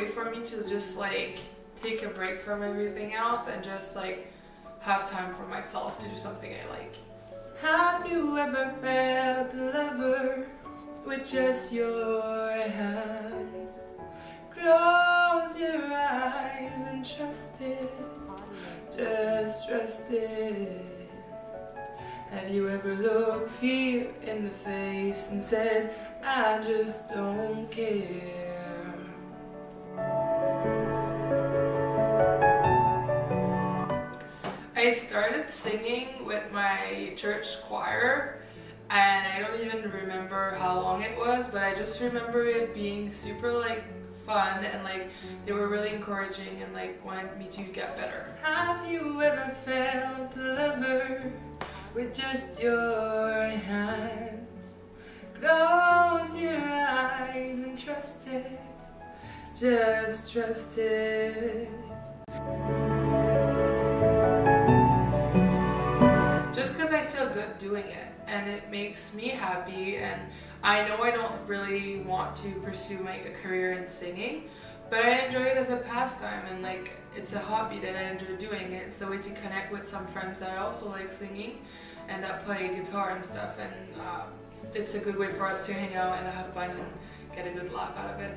way for me to just like take a break from everything else and just like have time for myself to do something I like. Have you ever felt a lover with just your hands? Close your eyes and trust it, just trust it. Have you ever looked fear in the face and said, I just don't care? I started singing with my church choir and I don't even remember how long it was but I just remember it being super like fun and like they were really encouraging and like wanted me to get better. Have you ever felt a lover with just your hands? Close your eyes and trust it, just trust it. Doing it and it makes me happy and I know I don't really want to pursue my a career in singing but I enjoy it as a pastime and like it's a hobby that I enjoy doing it. It's a way to connect with some friends that also like singing and that play guitar and stuff and uh, it's a good way for us to hang out and have fun and get a good laugh out of it.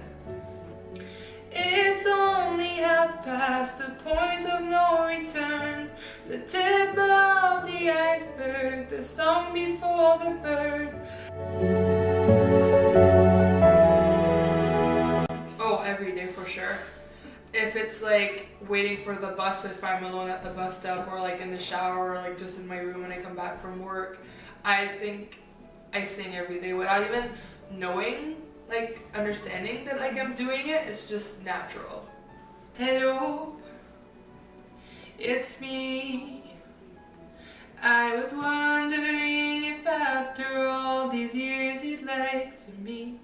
It's only half past the point of no return The tip of the iceberg, the song before the bird Oh, every day for sure. If it's like waiting for the bus if I'm alone at the bus stop or like in the shower or like just in my room when I come back from work, I think I sing every day without even knowing like understanding that like I'm doing it, it's just natural. Hello, it's me. I was wondering if after all these years you'd like to meet.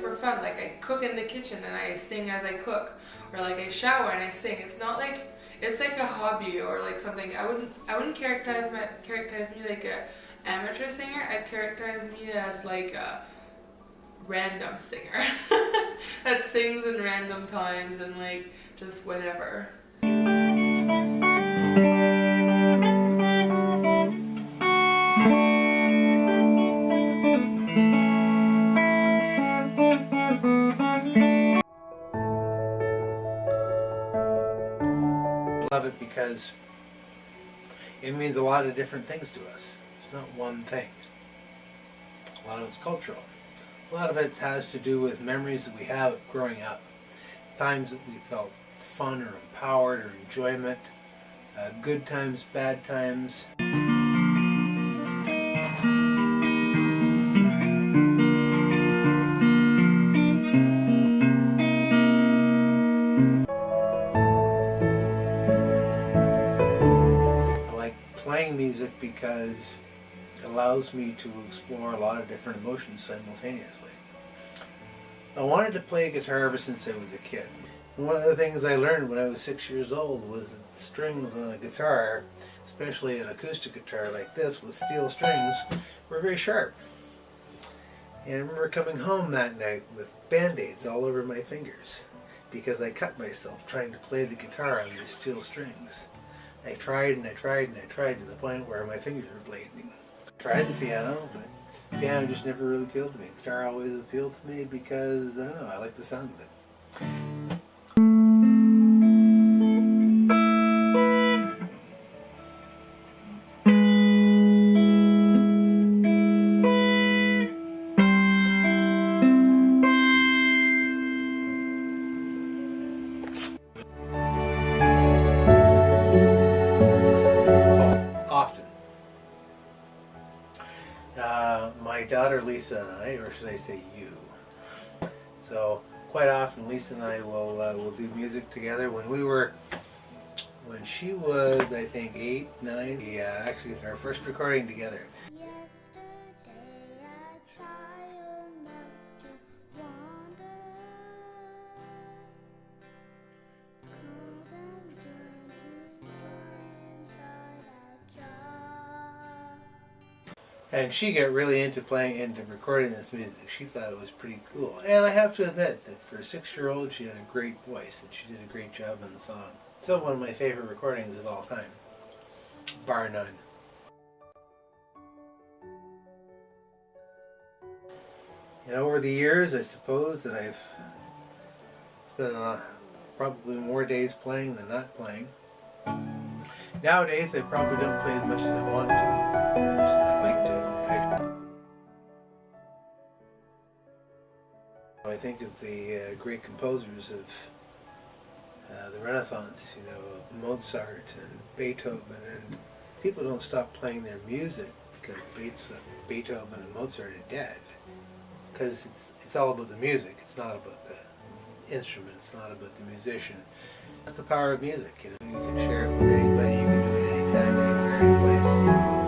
For fun, like I cook in the kitchen and I sing as I cook, or like I shower and I sing. It's not like it's like a hobby or like something. I wouldn't I wouldn't characterize my characterize me like a amateur singer, I'd characterize me as like a random singer that sings in random times and like just whatever. Love it because it means a lot of different things to us. Not one thing. A lot of it's cultural. A lot of it has to do with memories that we have of growing up. Times that we felt fun or empowered or enjoyment. Uh, good times, bad times. I like playing music because allows me to explore a lot of different emotions simultaneously. I wanted to play guitar ever since I was a kid. One of the things I learned when I was six years old was that strings on a guitar, especially an acoustic guitar like this with steel strings, were very sharp. And I remember coming home that night with band-aids all over my fingers because I cut myself trying to play the guitar on these steel strings. I tried and I tried and I tried to the point where my fingers were bleeding. Tried the piano, but piano just never really appealed to me. Guitar always appealed to me because, I don't know, I like the sound of it. Daughter Lisa and I, or should I say you. So quite often Lisa and I will uh, will do music together. When we were, when she was I think eight, nine, we uh, actually our first recording together. And she got really into playing, into recording this music. She thought it was pretty cool. And I have to admit that for a six-year-old, she had a great voice, and she did a great job on the song. Still one of my favorite recordings of all time, bar none. And over the years, I suppose that I've spent uh, probably more days playing than not playing. Nowadays, I probably don't play as much as I want to, as much as I'd like to. I think of the uh, great composers of uh, the Renaissance, you know, Mozart and Beethoven, and people don't stop playing their music because Beethoven and Mozart are dead. Because it's, it's all about the music, it's not about the instrument, it's not about the musician. That's the power of music, you know, you can share it with anybody, you can do it anytime, anywhere, any place.